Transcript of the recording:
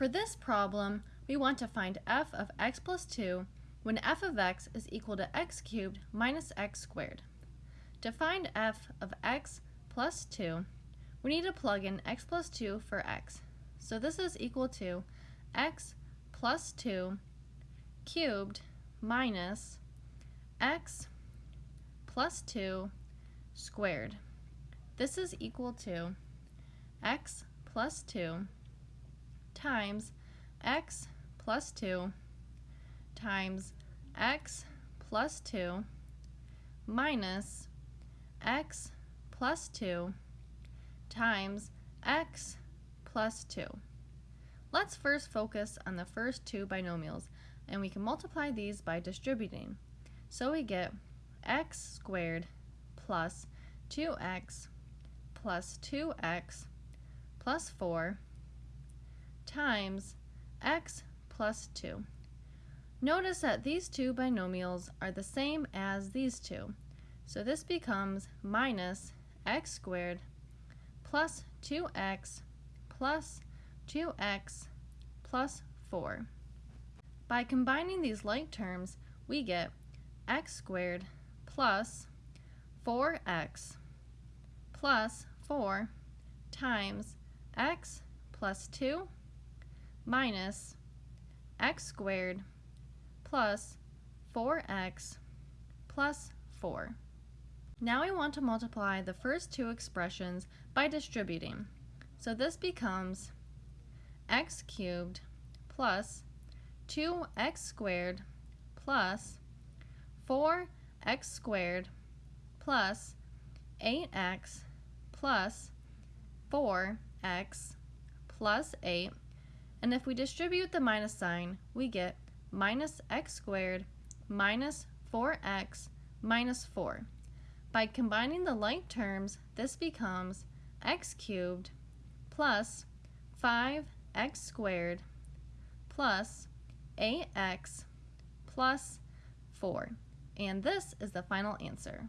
For this problem, we want to find f of x plus 2 when f of x is equal to x cubed minus x squared. To find f of x plus 2, we need to plug in x plus 2 for x. So this is equal to x plus 2 cubed minus x plus 2 squared. This is equal to x plus 2 times x plus 2 times x plus 2 minus x plus 2 times x plus 2. Let's first focus on the first two binomials and we can multiply these by distributing. So we get x squared plus 2x plus 2x plus 4 times x plus 2. Notice that these two binomials are the same as these two. So this becomes minus x squared plus 2x plus 2x plus 4. By combining these like terms, we get x squared plus 4x plus 4 times x plus 2 minus x squared plus 4x plus 4. Now we want to multiply the first two expressions by distributing. So this becomes x cubed plus 2x squared plus 4x squared plus 8x plus 4x plus 8 and if we distribute the minus sign, we get minus x squared minus 4x minus 4. By combining the like terms, this becomes x cubed plus 5x squared plus 8x plus 4. And this is the final answer.